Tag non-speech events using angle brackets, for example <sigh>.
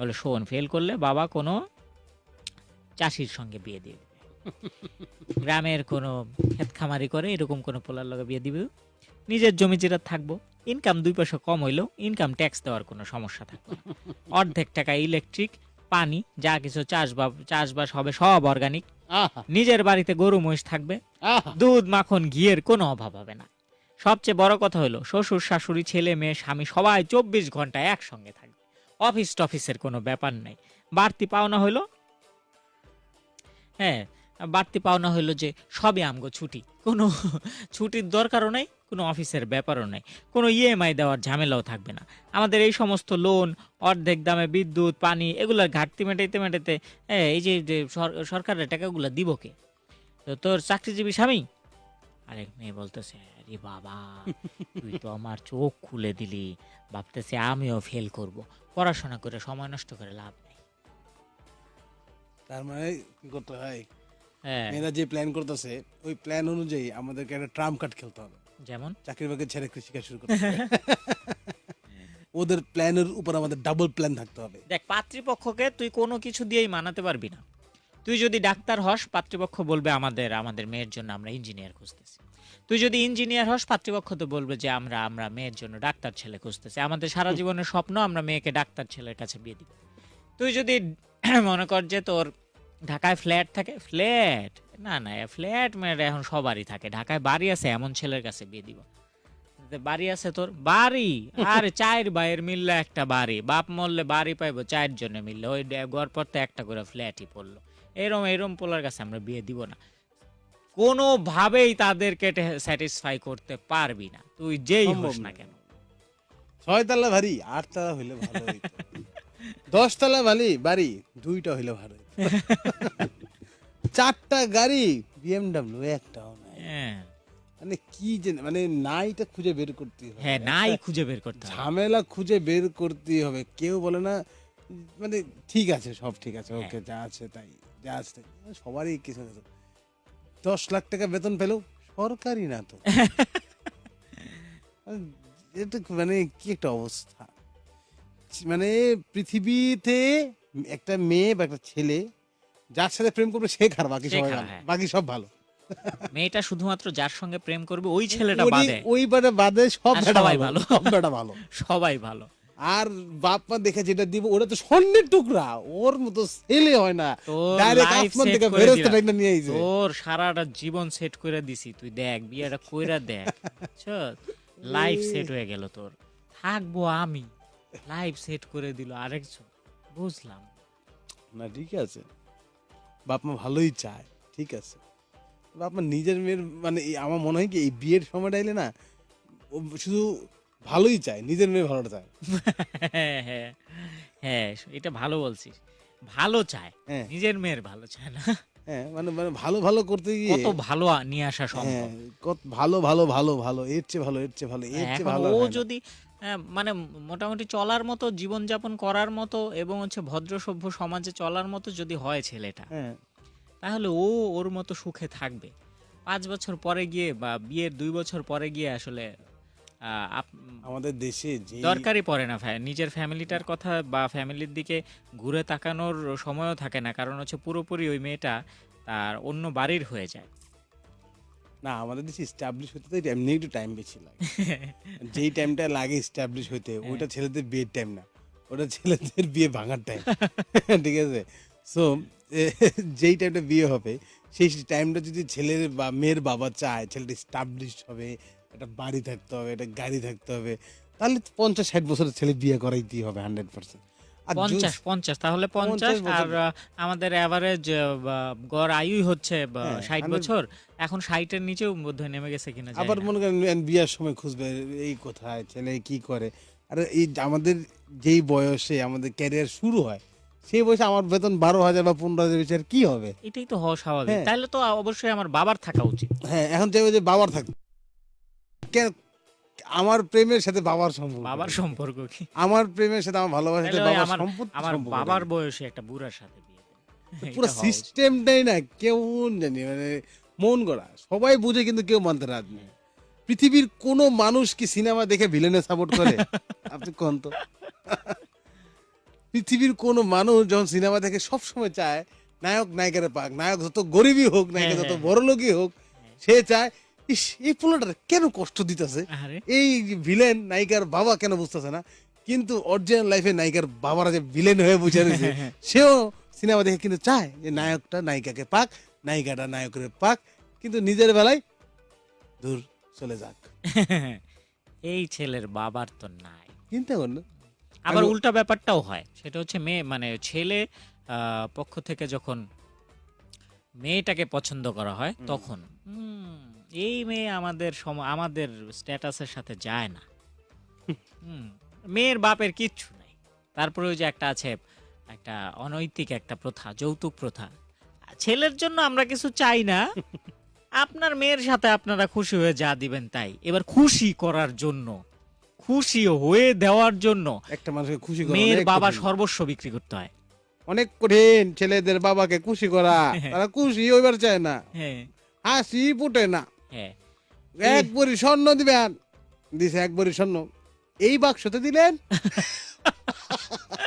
বলে শোন ফেল করলে বাবা কোনো চাষির সঙ্গে বিয়ে দিয়ে দিবে। <laughs> গ্রামের কোনো ক্ষেত খামারি করে এরকম কোনো পোলার লগে বিয়ে দিবে। নিজের জমি যেটা থাকব ইনকাম দুই পয়সা কম হইলেও ইনকাম ট্যাক্স দেওয়ার কোনো সমস্যা থাকবে অর্ধেক টাকা ইলেকট্রিক পানি যা কিছু চাষবাস চাষবাস হবে সব অর্গানিক নিজের বাড়িতে গরু মহিষ থাকবে। দুধ মাখন ঘিয়ের কোনো অভাব হবে না। সবচেয়ে বড় কথা হলো শ্বশুর শাশুড়ি ছেলে মেয়ে স্বামী সবাই চব্বিশ ঘণ্টা একসঙ্গে থাকবে। অফিস টফিসের কোনো ব্যাপার নাই। বাড়তি পাওনা হইল? হ্যাঁ বাড়তি পাওনা হইল যে সবে আমগো ছুটি। কোনো ছুটির দরকারও নাই কোনো অফিসের ব্যাপারও নাই। কোনো ইএমআই দেওয়ার ঝামেলাও থাকবে না। আমাদের এই সমস্ত লোন অর্ধেক দামে বিদ্যুৎ পানি এগুলোর ঘাটতি মেটাইতে মেটাইতে হ্যাঁ, এই যে সরকারের টাকাগুলো দিব কে? তো তোর চাকরিজীবী স্বামী? আরেক মেয়ে বলতেছে আরে বাবা তুই তো আমার চোখ খুলে দিলি। ভাবতেছে আমিও ফেল করব। পড়াশোনা করে সময় নষ্ট করে লাভ নেই। তার মানে কি করতে হয়? হ্যাঁ। মেয়েরা যে প্ল্যান করতেছে ওই প্ল্যান অনুযায়ী আমাদেরকে একটা ট্রাম কার্ড খেলতে হবে। যেমন? চাকরি বাকরি ছেড়ে কৃষিকাজ শুরু করতে হবে। ওদের প্ল্যানের উপর আমাদের ডাবল প্ল্যান থাকতে হবে। দেখ পাত্রীপক্ষকে তুই কোনো কিছু দিয়েই মানাতে পারবি না। তুই যদি ডাক্তার হস পাত্রীপক্ষ বলবে আমাদের আমাদের মেয়ের জন্য আমরা ইঞ্জিনিয়ার খুঁজতেছি। তুই যদি ইঞ্জিনিয়ার হস পাত্রীপক্ষ তো বলবে যে আমরা আমরা মেয়ের জন্য ডাক্তার ছেলে খুঁজতেছি। আমাদের সারা জীবনের স্বপ্ন আমরা মেয়েকে ডাক্তার ছেলের কাছে বিয়ে দিব। তুই যদি <clears throat> মনে কর যে তোর ঢাকায় ফ্ল্যাট থাকে ফ্ল্যাট? না না ফ্ল্যাট মেয়ের এখন সবারই থাকে। ঢাকায় বাড়ি আছে এমন ছেলের কাছে বিয়ে দিব। বাড়ি আছে তোর বাড়ি? আর <laughs> চায়ের ভাইয়ের মিললে একটা বাড়ি বাপ মরলে বাড়ি পাইবো চায়ের জন্য মিললে। ওই ডে- গড় পড়তে একটা করে ফ্ল্যাটই পড়ল। এরম এরম পোলার কাছে আমরা বিয়ে দিব না। কোনোভাবেই তাদেরকে স্যাটিসফাই করতে পারবি না। তুই যেই হোস না। কেন। ছয় তালা ভারী আট তালা হইলে ভালো হইতো। দশ তালা ভারী বাড়ি দুইটা হইলে ভালো চারটা গাড়ি বিএমডাব্লিউ একটাও নাই। হ্যাঁ। মানে কি যে মানে নাইটা খুঁজে বের করতে হবে। হ্যাঁ নাই খুঁজে বের করতে হবে। ঝামেলা খুঁজে বের করতে হবে। কেউ বলে না মানে ঠিক আছে সব ঠিক আছে ওকে হ্যাঁ। যা আছে তাই। যা সবারই কিছু না। দশ লাখ টাকা বেতন পেলেও সরকারি না তো। <laughs> এটা মানে কি একটা অবস্থা? মানে পৃথিবীতে একটা মেয়ে বা একটা ছেলে যার সাথে প্রেম করবে সে খারাপ বাকি সবাই ভালো। হ্যাঁ। বাকি সব ভালো। মেয়েটা শুধুমাত্র যার সঙ্গে প্রেম করবে ওই ছেলেটা ওই- বাদে। ওই বাদে বাদে সব বেটা সবাই ভালো ভালো। সব বেটা ভালো। <laughs> সবাই ভালো। আর বাপ মা দেখে যেটা দিব ওটা তো স্বর্ণের টুকরা। ওর মতো ছেলে হয় না। ডাইরেক্ট আসমান থেকে ফেরেশতা দিলাম। নিয়ে আইছে। তোর সারাটা জীবন সেট করে দিছি। তুই দেখ বিয়েটা কইরা দেখ। লাইফ সেট হয়ে গেল তোর। থাকব আমি। লাইফ সেট করে দিল আরেকজন বুঝলাম। না ঠিক আছে। বাপ মা ভালোই চায় ঠিক আছে। বাপ মা নিজের মেয়ের মানে আমার মনে হয় কি এই বিয়ের সময়টা এলে না ও শুধু ভালোই চায় নিজের মেয়ে ভালোটা চায় হ্যাঁ হ্যাঁ হ্যাঁ এটা ভালো বলছিস। ভালো চায় হ্যাঁ। নিজের মেয়ের ভালো চায় না। হ্যাঁ মানে মানে ভালো ভালো করতে গিয়ে কত ভালো আ- নিয়ে আসা হ্যাঁ সম্ভব কত ভালো ভালো ভালো ভালো এর চেয়ে ভালো এর চেয়ে ভালো এর হ্যাঁ, চেয়ে এখন ভালো ও হয় না। যদি মানে মোটামুটি চলার মতো জীবনযাপন করার মতো এবং হচ্ছে ভদ্র সভ্য সমাজে চলার মতো যদি হয় ছেলেটা হ্যাঁ। তাহলে ও ওর মতো সুখে থাকবে। পাঁচ বছর পরে গিয়ে বা বিয়ের দুই বছর পরে গিয়ে আসলে আমাদের দেশে যে দরকারই পড়ে না ফ্যা- নিজের ফ্যামিলিটার কথা বা ফ্যামিলির দিকে ঘুরে তাকানোর সময়ও থাকে না কারণ হচ্ছে পুরোপুরি ওই মেয়েটা তার অন্য বাড়ির হয়ে যায়। না আমাদের দেশে স্টাবলিশ হতে তো এমনি একটু টাইম বেশি লাগে। যেই টাইমটা লাগে স্টাবলিশ হতে হ্যাঁ। ওইটা ছেলেদের বিয়ের টাইম না। ওটা ছেলেদের বিয়ে ভাঙার টাইম ঠিক আছে? সো যেই টাইমটা বিয়ে হবে সেই টাইমটা যদি ছেলের বা মেয়ের বাবা চায় ছেলেটা স্টাবলিশ হবে একটা বাড়ি থাকতে হবে একটা গাড়ি থাকতে হবে। তাহলে পঞ্চাশ ষাট বছরের ছেলে বিয়ে করাইতেই হবে হান্ড্রেড পার্সেন্ট পঞ্চাশ পঞ্চাশ তাহলে পঞ্চাশ আর আমাদের অ্যাভারেজ গড় আয়ুই হচ্ছে হ্যাঁ, ষাট বছর। এখন ষাটের নিচেও বোধহয় নেমে গেছে কিনা আবার মনে করেন বিয়ার সময় খুঁজবে এই কোথায় ছেলে কি করে? আর এই আমাদের যেই বয়সে আমাদের ক্যারিয়ার শুরু হয় সেই বয়সে আমার বেতন বারো হাজার বা পনেরো হাজার বেশি আর কি হবে? এটাই তো হওয়া স্বাভাবিক। হ্যাঁ। তাহলে তো অবশ্যই আমার বাবার থাকা উচিত। হ্যাঁ এখন চাইবে যে বাবার থাকবে আমার প্রেমের সাথে বাবার সম্পর্ক? বাবার সম্পর্ক কি? আমার প্রেমের সাথে আমার ভালোবাসার সাথে বাবার আমার আমার বাবার বয়সে একটা বুড়ার সাথে বিয়ে পুরো। সিস্টেমটাই না কেমন জানি মানে মন গড়া। সবাই বুঝে কিন্তু কেউ মানতে রাজি পৃথিবীর কোনো মানুষ কি সিনেমা দেখে ভিলেনে সাপোর্ট করে? <laughs> আপনি কোন তো? পৃথিবীর কোনো মানুষ যখন সিনেমা দেখে সবসময় চায় নায়ক নায়িকারে পাক নায়ক যত গরিবই হোক নায়িকা হ্যাঁ, যত হ্যাঁ। বড় লোকই হোক সে চায় ইস এই পোলাটা কেন কষ্ট দিতেছে? আরে এই ভিলেন নায়িকার বাবা কেন বুঝতেছে না? কিন্তু অরিজিনাল লাইফে নায়িকার বাবারা যে ভিলেন হয়ে বুঝে <laughs> রয়েছে সেও সিনেমা দেখে কিন্তু চায় যে নায়কটা নায়িকাকে পাক নায়িকাটা নায়কের পাক কিন্তু নিজের বেলায় দূর চলে যাক। <laughs> এই ছেলের বাবার তো নাই। চিন্তা কর না। আবার উল্টা ব্যাপারটাও হয় সেটা হচ্ছে মেয়ে মানে ছেলে আহ, পক্ষ থেকে যখন মেয়েটাকে পছন্দ করা হয় তখন হুম, এই মেয়ে আমাদের সম- আমাদের স্ট্যাটাসের সাথে যায় না। হুম, মেয়ের বাপের কিচ্ছু নাই। তারপরে ওই যে একটা আছে একটা অনৈতিক একটা প্রথা যৌতুক প্রথা। ছেলের জন্য আমরা কিছু চাই না। আপনার মেয়ের সাথে আপনারা খুশি হয়ে যা দিবেন তাই। এবার খুশি করার জন্য খুশি হয়ে দেওয়ার জন্য একটা মানুষকে খুশি করা মেয়ের বাবা সর্বস্ব বিক্রি করতে হয়। অনেক কঠিন ছেলেদের বাবাকে খুশি করা। তারা খুশি হইবার চায় না। হ্যাঁ। হাসি ফুটে না। হ্যাঁ। এক বড়ি স্বর্ণ দিবেন। দিছে এক বড়ি স্বর্ণ। এই বাক্সতে দিলেন? <laughs>